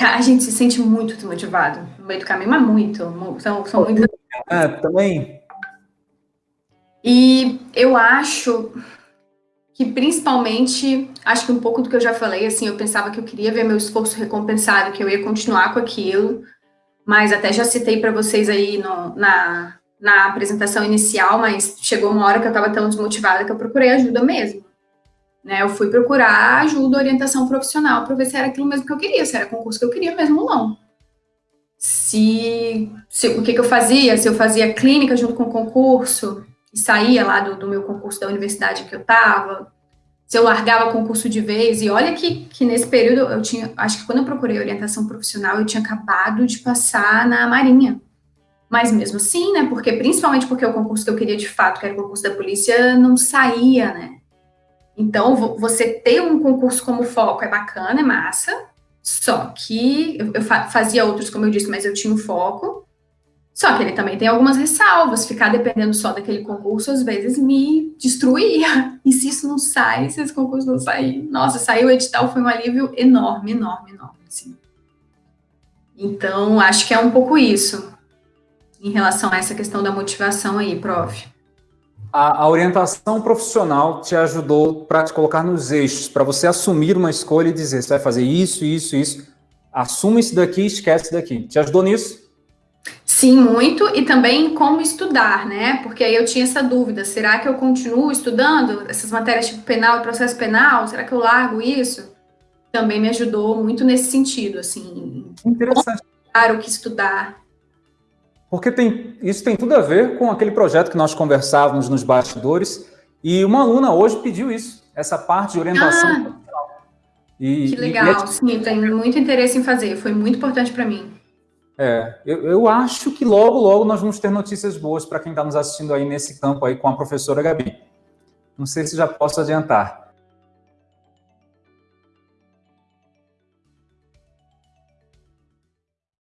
A gente se sente muito desmotivado no meio do caminho, mas muito. São, são muitas. É, também. E eu acho que principalmente, acho que um pouco do que eu já falei, assim, eu pensava que eu queria ver meu esforço recompensado, que eu ia continuar com aquilo, mas até já citei para vocês aí no, na, na apresentação inicial, mas chegou uma hora que eu estava tão desmotivada que eu procurei ajuda mesmo. Né, eu fui procurar ajuda, orientação profissional para ver se era aquilo mesmo que eu queria, se era concurso que eu queria mesmo ou não. Se, se o que, que eu fazia, se eu fazia clínica junto com o concurso e saía lá do, do meu concurso da universidade que eu estava, se eu largava concurso de vez, e olha que, que nesse período eu tinha, acho que quando eu procurei orientação profissional, eu tinha acabado de passar na Marinha. Mas mesmo assim, né, porque principalmente porque o concurso que eu queria de fato, que era o concurso da polícia, não saía, né, então, você ter um concurso como foco é bacana, é massa, só que eu, fazia outros, como eu disse, mas eu tinha um foco, só que ele também tem algumas ressalvas, ficar dependendo só daquele concurso, às vezes me destruía, e se isso não sai, se esse concurso não sair, nossa, saiu o edital, foi um alívio enorme, enorme, enorme, assim. Então, acho que é um pouco isso, em relação a essa questão da motivação aí, prof a, a orientação profissional te ajudou para te colocar nos eixos, para você assumir uma escolha e dizer, você vai fazer isso, isso, isso, assuma isso daqui, esquece isso daqui. Te ajudou nisso? Sim, muito, e também como estudar, né? Porque aí eu tinha essa dúvida, será que eu continuo estudando essas matérias tipo penal e processo penal? Será que eu largo isso? Também me ajudou muito nesse sentido, assim. Interessante. Claro que estudar. Porque tem, isso tem tudo a ver com aquele projeto que nós conversávamos nos bastidores, e uma aluna hoje pediu isso, essa parte de orientação ah, e, Que legal, e é... sim, tenho muito interesse em fazer, foi muito importante para mim. É, eu, eu, acho que logo, logo nós vamos ter notícias boas para quem está nos assistindo aí nesse campo aí com a professora Gabi. Não sei se já posso adiantar.